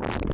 you